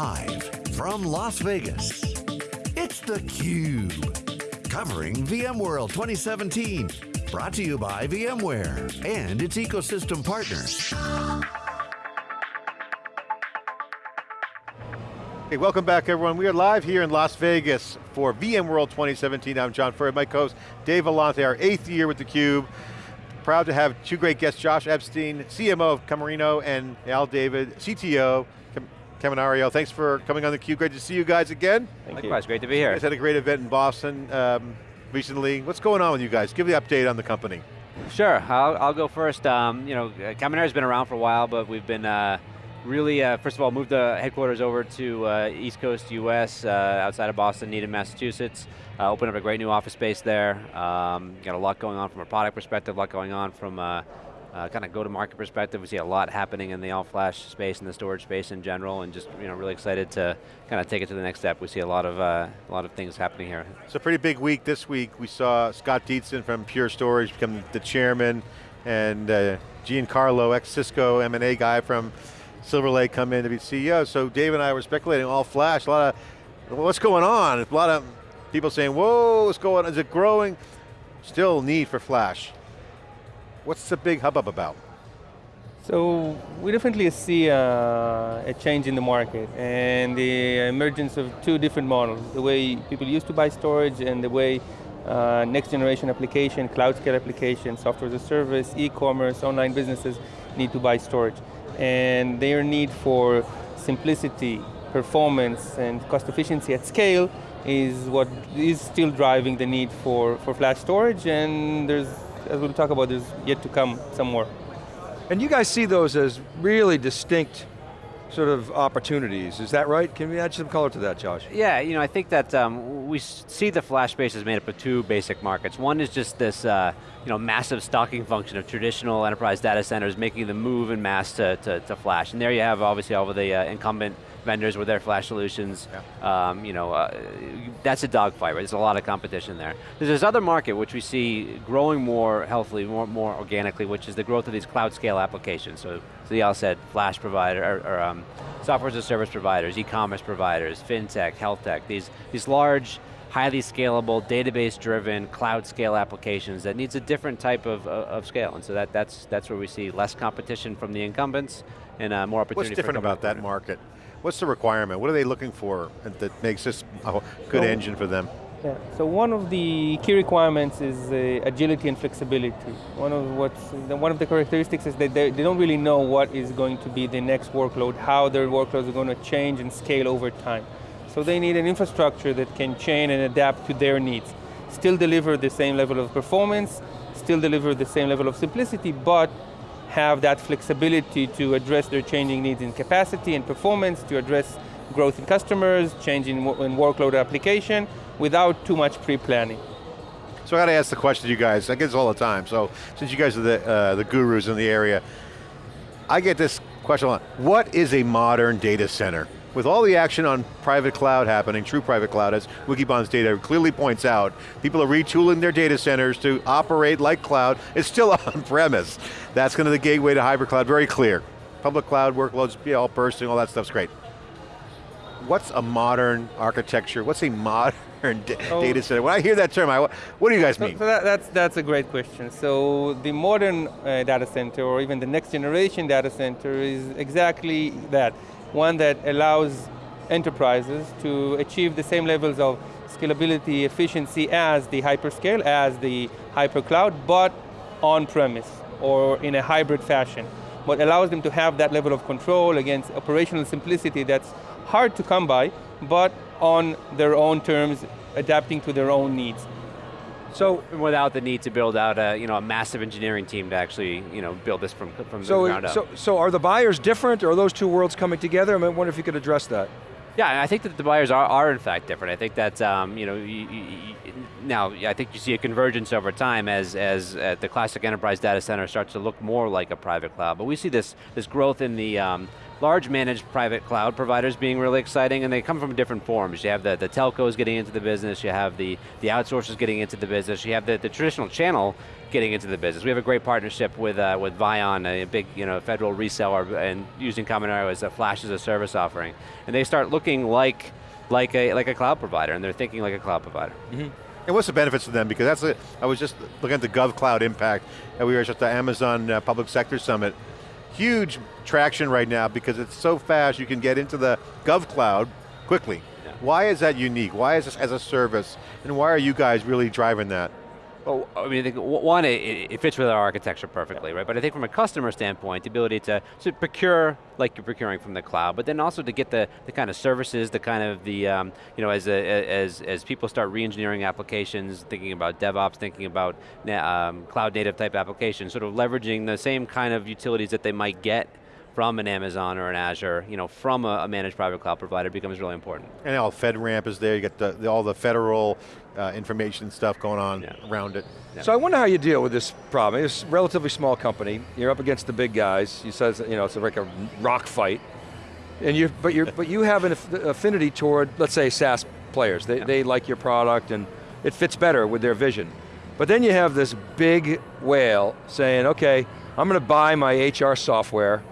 Live from Las Vegas, it's theCUBE. Covering VMworld 2017. Brought to you by VMware and its ecosystem partners. Hey, welcome back everyone. We are live here in Las Vegas for VMworld 2017. I'm John Furrier, my co-host Dave Vellante, our eighth year with theCUBE. Proud to have two great guests, Josh Epstein, CMO of Kaminario, and Eyal David, CTO, Kaminario. Thanks for coming on the theCUBE. Great to see you guys again. Thank Likewise, you. great to be here. You guys had a great event in Boston um, recently. What's going on with you guys? Give the update on the company. Sure, I'll, I'll go first. Um, you know, Kaminario's been around for a while, but we've been uh, really, uh, first of all, moved the headquarters over to uh, East Coast US, uh, outside of Boston, Needham, Massachusetts. Uh, opened up a great new office space there. Um, got a lot going on from a product perspective, a lot going on from a uh, kind of go-to-market perspective. We see a lot happening in the all-flash space and the storage space in general, and just you know really excited to kind of take it to the next step. We see a lot of uh, a lot of things happening here. It's a pretty big week this week. We saw Scott Dietzen from Pure Storage become the chairman, and uh, Giancarlo, ex-Cisco M&A guy from Silver Lake come in to be CEO. So Dave and I were speculating all flash, a lot of, what's going on? A lot of people saying, whoa, what's going on? Is it growing? Still need for flash. What's the big hubbub about? So we definitely see a, a, change in the market and the emergence of two different models. The way people used to buy storage and the way uh, next generation application, cloud scale application, software as a service, e-commerce, online businesses need to buy storage and their need for simplicity, performance, and cost efficiency at scale is what is still driving the need for, for flash storage, and there's, as we'll talk about, there's yet to come some more. And you guys see those as really distinct sort of opportunities. Is that right? Can we add some color to that, Josh? Yeah, you know, I think that um, we see the flash space is made up of two basic markets. One is just this, uh, you know, massive stocking function of traditional enterprise data centers making the move in mass to, to, to flash. And there you have obviously all of the uh, incumbent vendors with their flash solutions. Yeah. Um, you know, uh, that's a dogfight, right? There's a lot of competition there. There's this other market which we see growing more healthily, more, more organically, which is the growth of these cloud scale applications. So, so y'all said flash provider, or, or um, software as a service providers, e-commerce providers, fintech, health tech, these, these large, highly scalable, database-driven, cloud scale applications that needs a different type of, of scale. And so that, that's, that's where we see less competition from the incumbents and uh, more opportunity What's different about that market? What's the requirement? What are they looking for that makes this a good so, engine for them? Yeah, so one of the key requirements is uh, agility and flexibility. One of what's one of the characteristics is that they, they don't really know what is going to be the next workload, how their workloads are going to change and scale over time. So they need an infrastructure that can change and adapt to their needs. Still deliver the same level of performance, still deliver the same level of simplicity, but have that flexibility to address their changing needs in capacity and performance, to address growth in customers, change in, in workload application, without too much pre-planning. So I got to ask the question to you guys, I get this all the time, so since you guys are the, uh, the gurus in the area, I get this question a lot. What is a modern data center? With all the action on private cloud happening, true private cloud, as Wikibon's data clearly points out, people are retooling their data centers to operate like cloud. It's still on premise. That's going to the gateway to hybrid cloud, very clear. Public cloud workloads, be all bursting, all that stuff's great. What's a modern architecture? What's a modern oh. data center? When I hear that term, I, what do you guys mean? So, so that, that's, that's a great question. So the modern uh, data center, or even the next generation data center is exactly that one that allows enterprises to achieve the same levels of scalability, efficiency as the hyperscale, as the hypercloud, but on-premise or in a hybrid fashion. What allows them to have that level of control against operational simplicity that's hard to come by, but on their own terms, adapting to their own needs. So without the need to build out a you know a massive engineering team to actually you know build this from from so, the ground up. So so are the buyers different, or are those two worlds coming together? I mean, wonder if you could address that. Yeah, I think that the buyers are, are in fact different. I think that um, you know you, you, now I think you see a convergence over time as as uh, the classic enterprise data center starts to look more like a private cloud. But we see this this growth in the um, large managed private cloud providers being really exciting, and they come from different forms. You have the, the telcos getting into the business, you have the, the outsourcers getting into the business, you have the, the traditional channel getting into the business. We have a great partnership with, uh, with Vion, a big you know, federal reseller, and using Kaminario as a flash as a service offering. And they start looking like, like, a, like a cloud provider, and they're thinking like a cloud provider. Mm -hmm. And what's the benefits to them? Because that's it. I was just looking at the GovCloud impact, and we were just at the Amazon uh, Public Sector Summit. Huge traction right now because it's so fast you can get into the GovCloud quickly. Yeah. Why is that unique? Why is this as a service? And why are you guys really driving that? Well, I mean, I one, it, it, fits with our architecture perfectly, right? But I think from a customer standpoint, the ability to, to procure like you're procuring from the cloud, but then also to get the, the kind of services, the kind of the, um, you know, as, a, as, as people start re-engineering applications, thinking about DevOps, thinking about um, cloud native type applications, sort of leveraging the same kind of utilities that they might get from an Amazon or an Azure, you know, from a, a managed private cloud provider becomes really important. And all FedRAMP is there, you get the, the all the federal uh, information stuff going on yeah. around it. Yeah. So I wonder how you deal with this problem. It's a relatively small company, you're up against the big guys, you said you know, it's like a rock fight, and you but, you but you have an affinity toward, let's say, SaaS players. They, yeah. they like your product and it fits better with their vision. But then you have this big whale saying, okay, I'm going to buy my HR software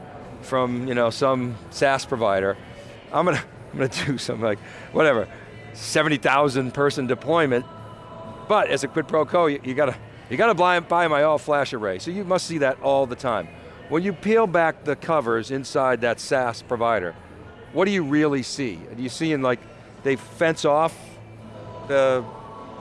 from you know some SaaS provider. I'm going to I'm going to do some like whatever 70,000 person deployment, but as a quid pro quo, you, you got to you got to buy, buy my all flash array. So you must see that all the time. When you peel back the covers inside that SaaS provider, what do you really see? Are you seeing like they fence off the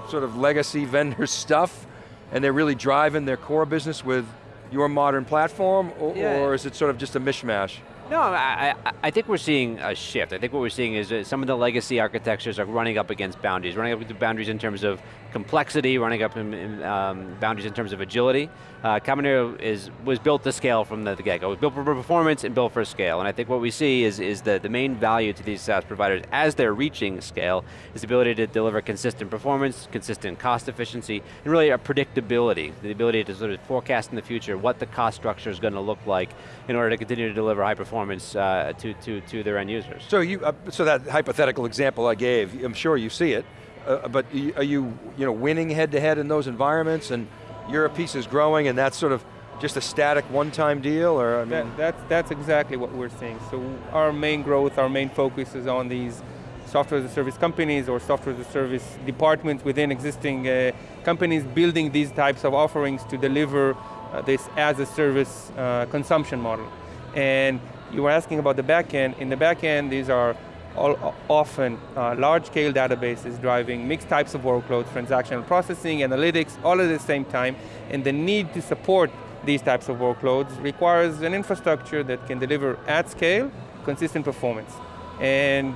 sort of legacy vendor stuff and they're really driving their core business with your modern platform, or, yeah. or is it sort of just a mishmash? No, I, I, I, think we're seeing a shift. I think what we're seeing is that some of the legacy architectures are running up against boundaries, running up against boundaries in terms of complexity, running up in, in um, boundaries in terms of agility. Uh, Kaminario is, was built to scale from the, the get-go. It was built for performance and built for scale. And I think what we see is, is that the main value to these SaaS providers as they're reaching scale is the ability to deliver consistent performance, consistent cost efficiency, and really a predictability, the ability to sort of forecast in the future what the cost structure is going to look like in order to continue to deliver high performance uh, to, to, to their end users. So, you, uh, so that hypothetical example I gave, I'm sure you see it, uh, but are you, you know, winning head to head in those environments and your piece is growing and that's sort of just a static one-time deal or I mean? that, that's, that's exactly what we're seeing. So our main growth, our main focus is on these software as a service companies or software as a service departments within existing uh, companies building these types of offerings to deliver uh, this as a service uh, consumption model. And you were asking about the back end. In the back end, these are all, often uh, large-scale databases driving mixed types of workloads, transactional processing, analytics, all at the same time, and the need to support these types of workloads requires an infrastructure that can deliver at scale, consistent performance. And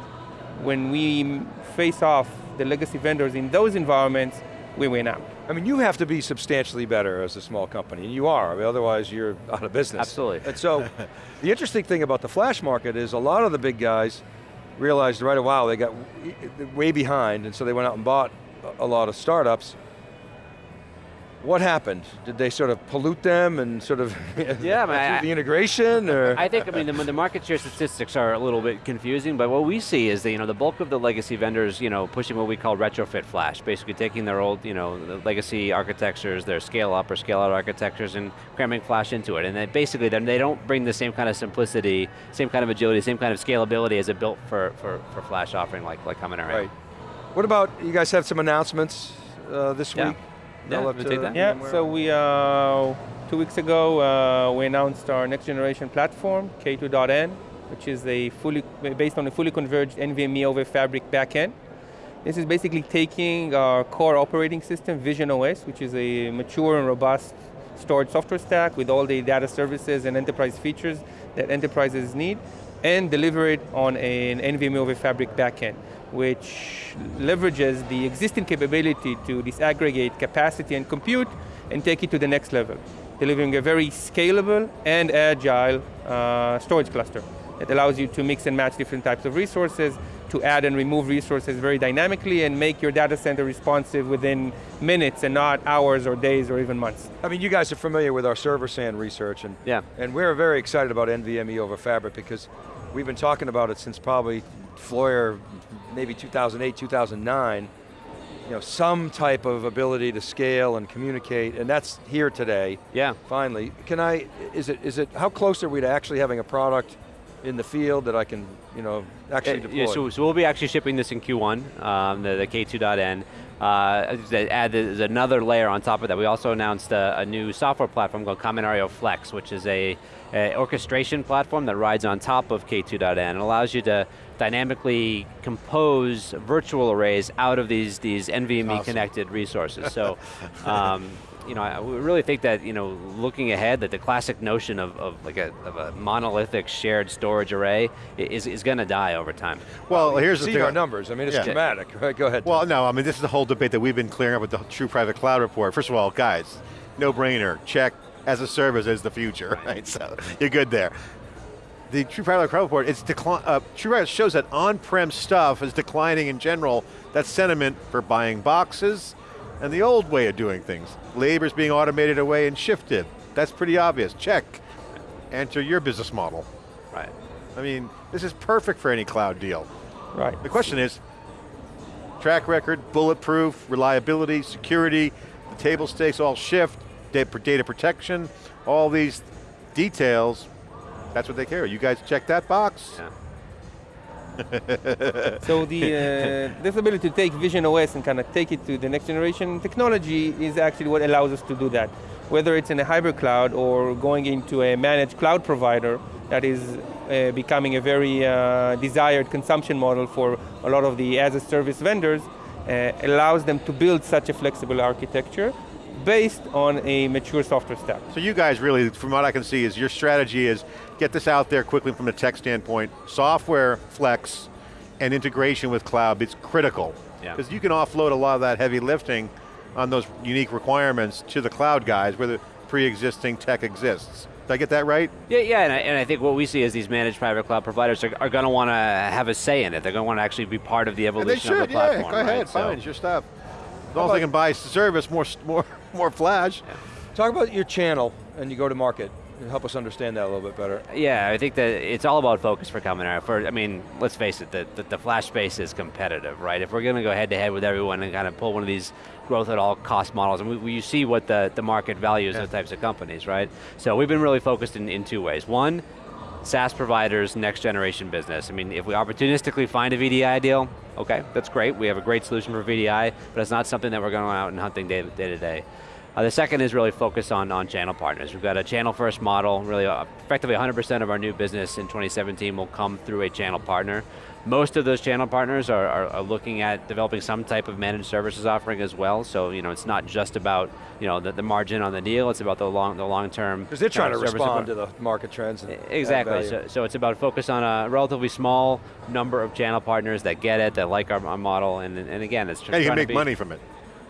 when we face off the legacy vendors in those environments, we win out. I mean, you have to be substantially better as a small company, and you are, I mean, otherwise you're out of business. Absolutely. And so, the interesting thing about the flash market is a lot of the big guys realized right away they got way behind, and so they went out and bought a lot of startups. What happened? Did they sort of pollute them and sort of yeah, the integration? Or? I think, I mean, the, the, market share statistics are a little bit confusing, but what we see is that, you know, the bulk of the legacy vendors, you know, pushing what we call retrofit flash, basically taking their old, you know, legacy architectures, their scale up or scale out architectures and cramming flash into it. And then basically then they don't bring the same kind of simplicity, same kind of agility, same kind of scalability as a built for, for, for flash offering like, like Kaminario. Right. What about, you guys have some announcements uh, this yeah. week? Yeah, to, take that. Yeah, so we, uh, two weeks ago, uh, we announced our next generation platform, K2.N, which is a fully, based on a fully converged NVMe over Fabric backend. This is basically taking our core operating system, Vision OS, which is a mature and robust storage software stack with all the data services and enterprise features that enterprises need, and deliver it on an NVMe over Fabric backend which leverages the existing capability to disaggregate capacity and compute and take it to the next level, delivering a very scalable and agile uh, storage cluster that allows you to mix and match different types of resources, to add and remove resources very dynamically and make your data center responsive within minutes and not hours or days or even months. I mean, you guys are familiar with our server SAN research and, yeah. and we're very excited about NVMe over Fabric because we've been talking about it since probably Floyer, maybe 2008, 2009, you know, some type of ability to scale and communicate, and that's here today. Yeah. Finally, can I, is it, is it, how close are we to actually having a product in the field that I can, you know, actually Uh, deploy? yeah, so, so we'll be actually shipping this in Q1, um, the, the K2.N. Uh, add there's another layer on top of that. We also announced a, a new software platform called Kaminario Flex, which is a, a orchestration platform that rides on top of K2.N and allows you to dynamically compose virtual arrays out of these, these NVMe Awesome. connected resources. So, um, you know, I really think that, you know, looking ahead, that the classic notion of, of like a, of a monolithic shared storage array is, is going to die over time. Well, here's the See thing. our numbers, I mean, it's Yeah. dramatic, right? Go ahead. Well, no, I mean, this is the whole debate that we've been clearing up with the True Private Cloud report. First of all, guys, no brainer, check as a service is the future, right? So you're good there. The True Private Cloud report, it's decline, uh, True Private shows that on-prem stuff is declining in general. That sentiment for buying boxes and the old way of doing things. Labor's being automated away and shifted. That's pretty obvious, check. Enter your business model. Right. I mean, this is perfect for any cloud deal. Right. The question is, track record, bulletproof, reliability, security, the table stakes all shift, data protection, all these details, that's what they care. You guys check that box. Yeah. So the uh, this ability to take Vision OS and kind of take it to the next generation technology is actually what allows us to do that. Whether it's in a hybrid cloud or going into a managed cloud provider that is uh, becoming a very uh, desired consumption model for a lot of the as a service vendors, uh, allows them to build such a flexible architecture based on a mature software stack. So you guys really, from what I can see, is your strategy is get this out there quickly from a tech standpoint, software flex and integration with cloud, it's critical. Yeah. Because you can offload a lot of that heavy lifting on those unique requirements to the cloud guys where the pre-existing tech exists. Did I get that right? Yeah, yeah, and I, and I think what we see is these managed private cloud providers are, are going to want to have a say in it. They're going to want to actually be part of the And they evolution of the platform. yeah, go ahead, right? So- fine, it's your stuff. As long as they can buy service, more, more, more flash. Talk about your channel and you go to market. Help us understand that a little bit better. Yeah, I think that it's all about focus for Kaminario. For I mean, let's face it, the, the, the flash space is competitive, right? If we're going to go head to head with everyone and kind of pull one of these growth at all cost models, and we, we you see what the, the market values those types of companies, right? So we've been really focused in, in two ways. One, SaaS providers, next generation business. I mean, if we opportunistically find a VDI deal, okay, that's great. We have a great solution for VDI, but it's not something that we're going out and hunting day, day to day. Uh, the second is really focus on, on channel partners. We've got a channel first model, really uh, effectively 100% of our new business in 2017 will come through a channel partner. Most of those channel partners are, are, are looking at developing some type of managed services offering as well. So you know, it's not just about you know the, the margin on the deal. It's about the long the long term. Because they're trying to respond support. to the market trends. and add Exactly. value. So, so it's about focus on a relatively small number of channel partners that get it, that like our, our model, and, and again, it's just. And you can make be- money from it.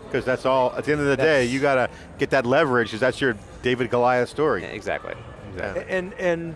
Because that's all, at the end of the day, you got to get that leverage, because that's your David Goliath story. Exactly. exactly. And, and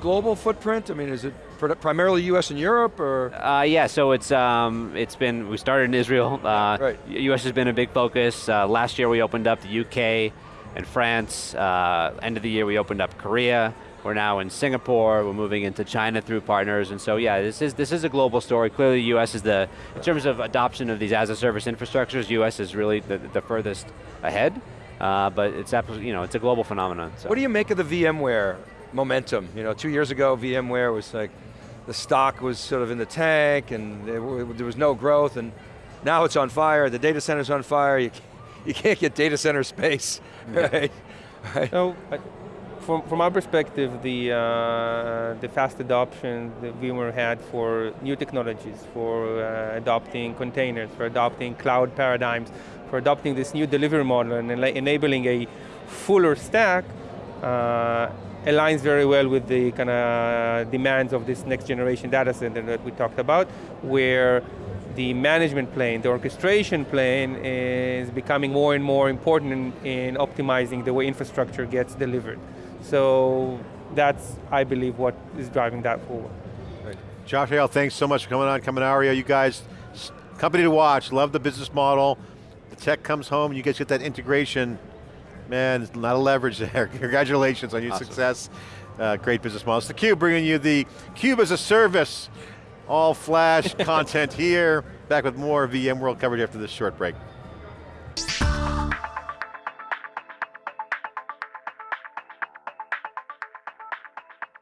global footprint, I mean, is it pr- primarily US and Europe or? Uh, yeah, so it's um, it's been we started in Israel. Uh, Right. U.S. has been a big focus. Uh, last year we opened up the U.K. and France. Uh, end of the year we opened up Korea. We're now in Singapore. We're moving into China through partners, and so yeah, this is this is a global story. Clearly, the U.S. is the in terms of adoption of these as a service infrastructures. U.S. is really the, the furthest ahead, uh, but it's absolutely you know it's a global phenomenon. So. What do you make of the VMware momentum? You know, two years ago, VMware was like, the stock was sort of in the tank and there, was no growth and now it's on fire, the data center's on fire, you, you can't get data center space, right? right? So, from, from our perspective, the, uh, the fast adoption that VMware had for new technologies, for uh, adopting containers, for adopting cloud paradigms, for adopting this new delivery model and enabling a fuller stack, uh, aligns very well with the kind of demands of this next generation data center that we talked about, where the management plane, the orchestration plane is becoming more and more important in, in optimizing the way infrastructure gets delivered. So that's, I believe, what is driving that forward. Josh Eyal, thanks so much for coming on, Kaminario. You guys, company to watch, love the business model. The tech comes home, you guys get that integration. Man, there's a lot of leverage there. Congratulations on your Awesome. success. Uh, great business model. It's theCUBE bringing you the Cube as a service, all flash content here. Back with more VMworld coverage after this short break.